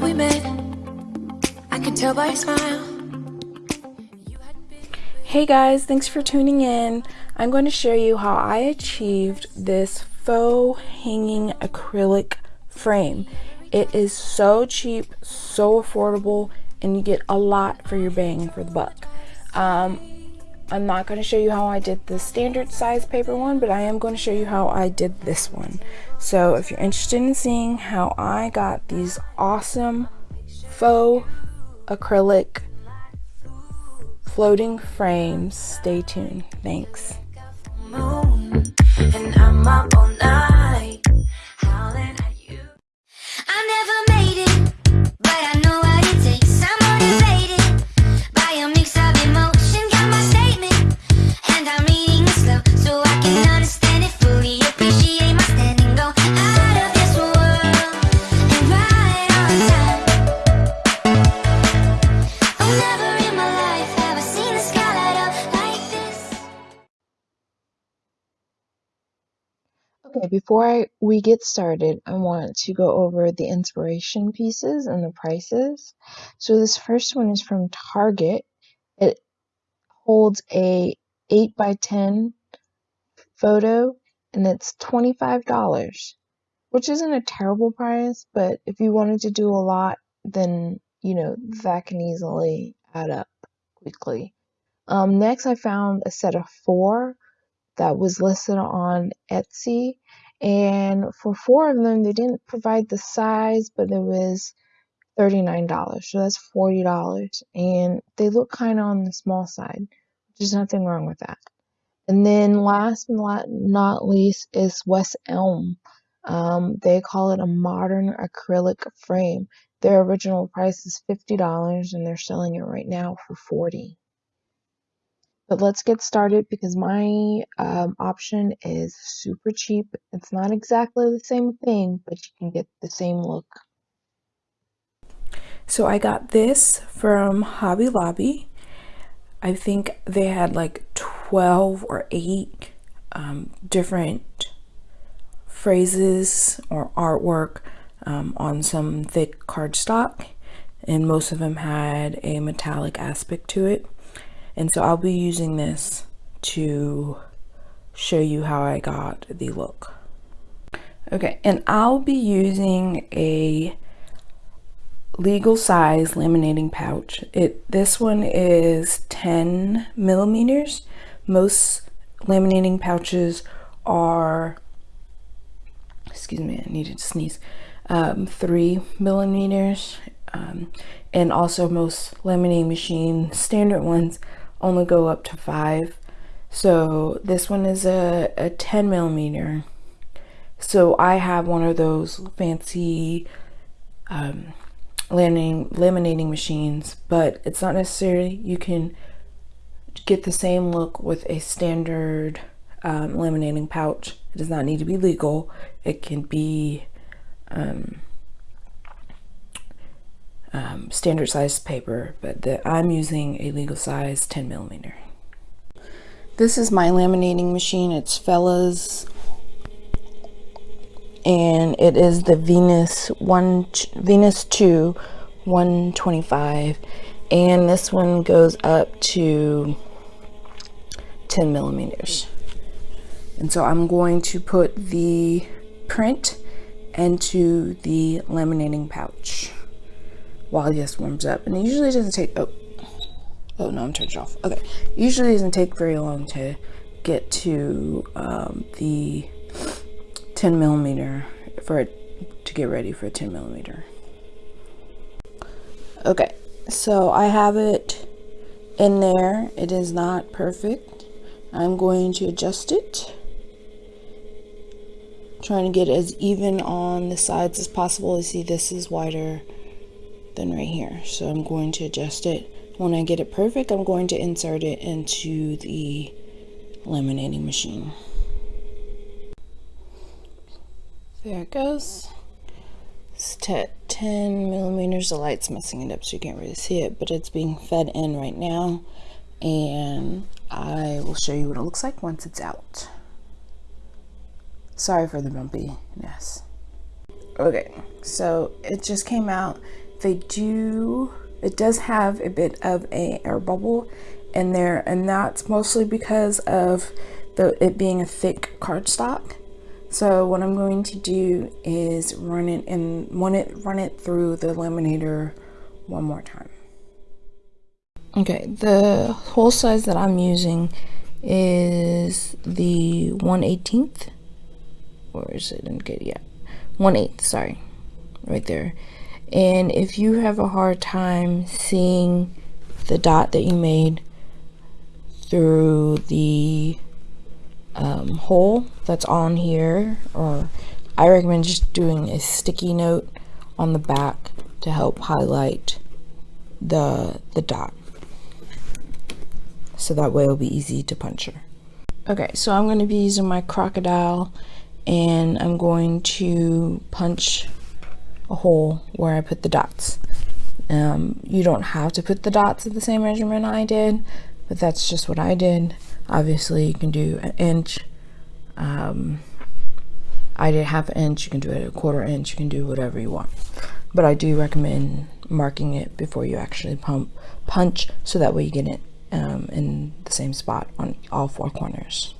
we met, I could tell by your smile. Hey guys, thanks for tuning in. I'm going to show you how I achieved this faux hanging acrylic frame. It is so cheap, so affordable, and you get a lot for your bang for the buck. Um, I'm not going to show you how I did the standard size paper one, but I am going to show you how I did this one. So if you're interested in seeing how I got these awesome faux acrylic floating frames, stay tuned. Thanks. Before we get started, I want to go over the inspiration pieces and the prices. So this first one is from Target. It holds a 8 by 10 photo and it's $25, which isn't a terrible price, but if you wanted to do a lot, then, you know, that can easily add up quickly. Um, next, I found a set of four that was listed on Etsy. And for four of them, they didn't provide the size, but it was $39. So that's $40. And they look kind of on the small side. There's nothing wrong with that. And then last but not least is West Elm. Um, they call it a modern acrylic frame. Their original price is $50 and they're selling it right now for 40 but let's get started because my um, option is super cheap. It's not exactly the same thing, but you can get the same look. So I got this from Hobby Lobby. I think they had like 12 or 8 um, different phrases or artwork um, on some thick cardstock and most of them had a metallic aspect to it and so I'll be using this to show you how I got the look. Okay, and I'll be using a legal size laminating pouch. It This one is 10 millimeters. Most laminating pouches are, excuse me, I needed to sneeze, um, three millimeters. Um, and also most laminating machine standard ones only go up to five. So this one is a, a 10 millimeter. So I have one of those fancy um, laminating, laminating machines, but it's not necessarily, you can get the same look with a standard um, laminating pouch. It does not need to be legal. It can be um, um, standard size paper, but the, I'm using a legal size 10 millimeter. This is my laminating machine. It's Fellowes and it is the Venus one Venus 2 125 and this one goes up to 10 millimeters and so I'm going to put the print into the laminating pouch while this warms up. And it usually doesn't take, oh, oh no, I'm turned it off. Okay, usually doesn't take very long to get to um, the 10 millimeter for it to get ready for a 10 millimeter. Okay, so I have it in there. It is not perfect. I'm going to adjust it. Trying to get as even on the sides as possible. You see this is wider than right here. So I'm going to adjust it. When I get it perfect, I'm going to insert it into the laminating machine. There it goes. It's 10 millimeters. The light's messing it up so you can't really see it, but it's being fed in right now. And I will show you what it looks like once it's out. Sorry for the bumpiness. Okay, so it just came out they do, it does have a bit of a air bubble in there and that's mostly because of the it being a thick cardstock. So what I'm going to do is run it and run it run it through the laminator one more time. Okay, the hole size that I'm using is the 1 18th or is it get yet 1 8th sorry right there and if you have a hard time seeing the dot that you made through the um, hole that's on here or I recommend just doing a sticky note on the back to help highlight the the dot. So that way it'll be easy to puncture. Okay so I'm going to be using my Crop-A-Dile and I'm going to punch a hole where I put the dots. Um, you don't have to put the dots at the same measurement I did but that's just what I did. Obviously you can do an inch um, I did half an inch you can do it a quarter inch you can do whatever you want. But I do recommend marking it before you actually pump punch so that way you get it um, in the same spot on all four corners.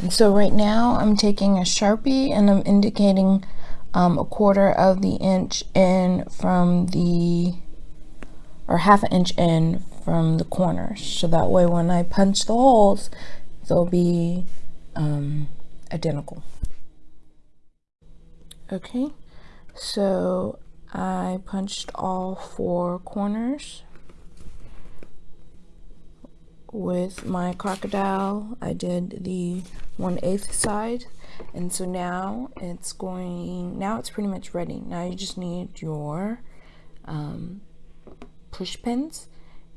And so right now I'm taking a Sharpie and I'm indicating um, a quarter of the inch in from the or half an inch in from the corners so that way when I punch the holes they'll be um, identical. Okay so I punched all four corners with my Crop-A-Dile. I did the 1 8th side and so now it's going now it's pretty much ready now you just need your um, push pins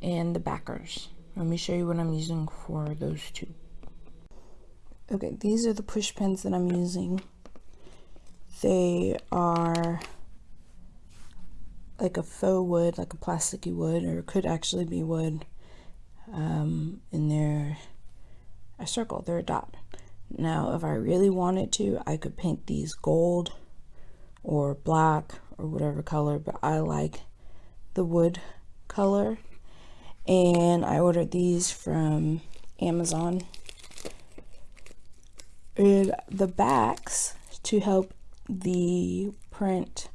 and the backers. Let me show you what I'm using for those two. Okay, these are the push pins that I'm using. They are like a faux wood, like a plasticky wood, or it could actually be wood. Um, and they're a circle, they're a dot. Now, if I really wanted to, I could paint these gold or black or whatever color, but I like the wood color. And I ordered these from Amazon. And the backs to help the print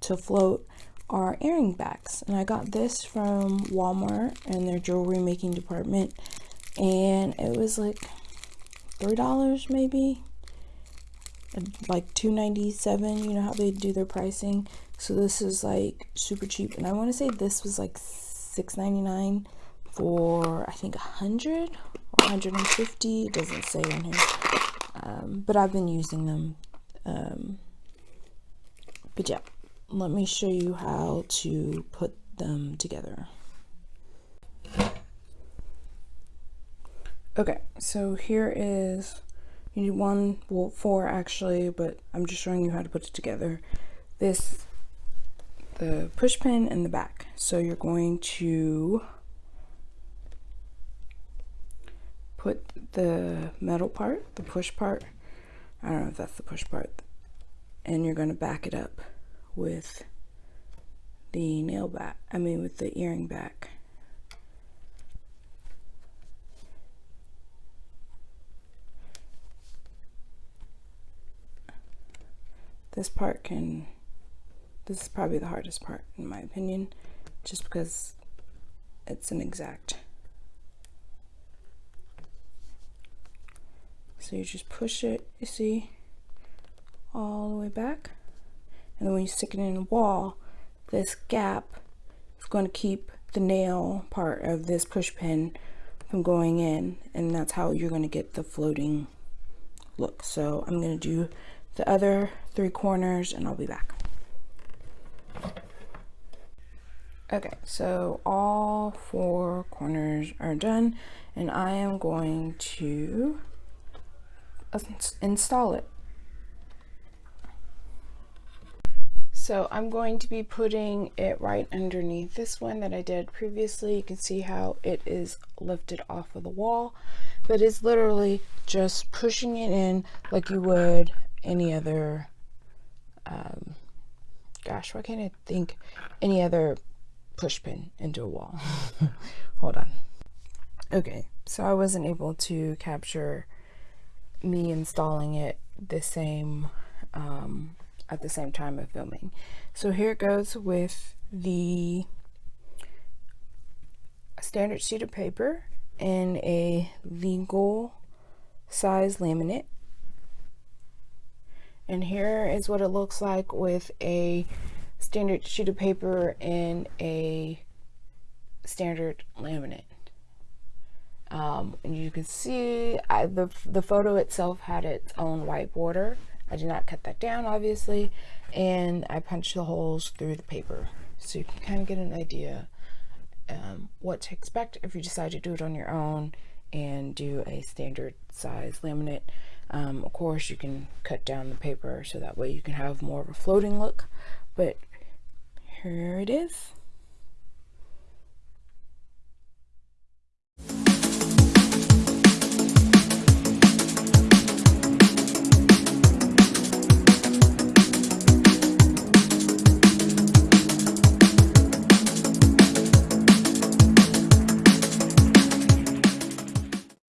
to float are earring backs. And I got this from Walmart and their jewelry making department. And it was like three dollars maybe? Like 297 you know how they do their pricing? So this is like super cheap. And i want to say this was like 6.99 for i think 100 or 150 it doesn't say on here. Um, but i've been using them um, but yeah let me show you how to put them together okay so here is you need one well four actually but i'm just showing you how to put it together. This the push pin in the back. So you're going to put the metal part the push part i don't know if that's the push part and you're going to back it up with the nail back i mean with the earring back this part can this is probably the hardest part in my opinion just because it's an exact. So you just push it you see all the way back. And then when you stick it in the wall this gap is going to keep the nail part of this push pin from going in and that's how you're going to get the floating look. So I'm going to do the other three corners and I'll be back. Okay, so all four corners are done and I am going to install it. So I'm going to be putting it right underneath this one that I did previously. You can see how it is lifted off of the wall, but it's literally just pushing it in like you would any other um, gosh, why can't I think any other push pin into a wall? Hold on. Okay, so I wasn't able to capture me installing it the same um, at the same time of filming. So here it goes with the standard sheet of paper and a legal size laminate. And here is what it looks like with a standard sheet of paper and a standard laminate. Um, and you can see I, the, the photo itself had its own white border. I did not cut that down obviously and I punched the holes through the paper so you can kind of get an idea um, what to expect if you decide to do it on your own and do a standard size laminate. Um, of course you can cut down the paper so that way you can have more of a floating look but here it is.